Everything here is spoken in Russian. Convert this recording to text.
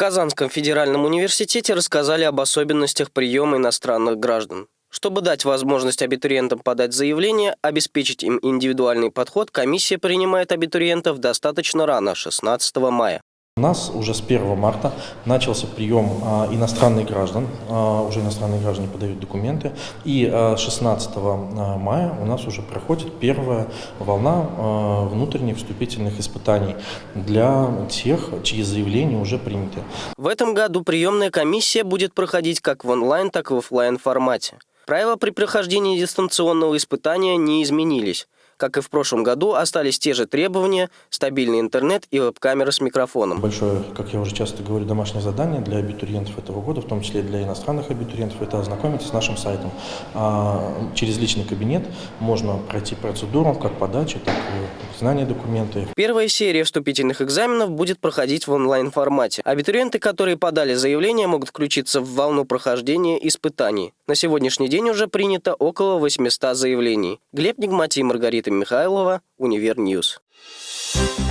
Казанском федеральном университете рассказали об особенностях приема иностранных граждан. Чтобы дать возможность абитуриентам подать заявление, обеспечить им индивидуальный подход, комиссия принимает абитуриентов достаточно рано, 16 мая. У нас уже с 1 марта начался прием а, иностранных граждан, а, уже иностранные граждане подают документы, и а, 16 а, мая у нас уже проходит первая волна внутренних вступительных испытаний для тех, чьи заявления уже приняты. В этом году приемная комиссия будет проходить как в онлайн, так и в офлайн формате. Правила при прохождении дистанционного испытания не изменились. Как и в прошлом году, остались те же требования – стабильный интернет и веб-камера с микрофоном. Большое, как я уже часто говорю, домашнее задание для абитуриентов этого года, в том числе для иностранных абитуриентов, это ознакомиться с нашим сайтом. А через личный кабинет можно пройти процедуру как подачи, так и знания документы. Первая серия вступительных экзаменов будет проходить в онлайн-формате. Абитуриенты, которые подали заявление, могут включиться в волну прохождения испытаний. На сегодняшний день уже принято около 800 заявлений. Глеб Нигмати, Маргарита Михайлова, Univer News. News.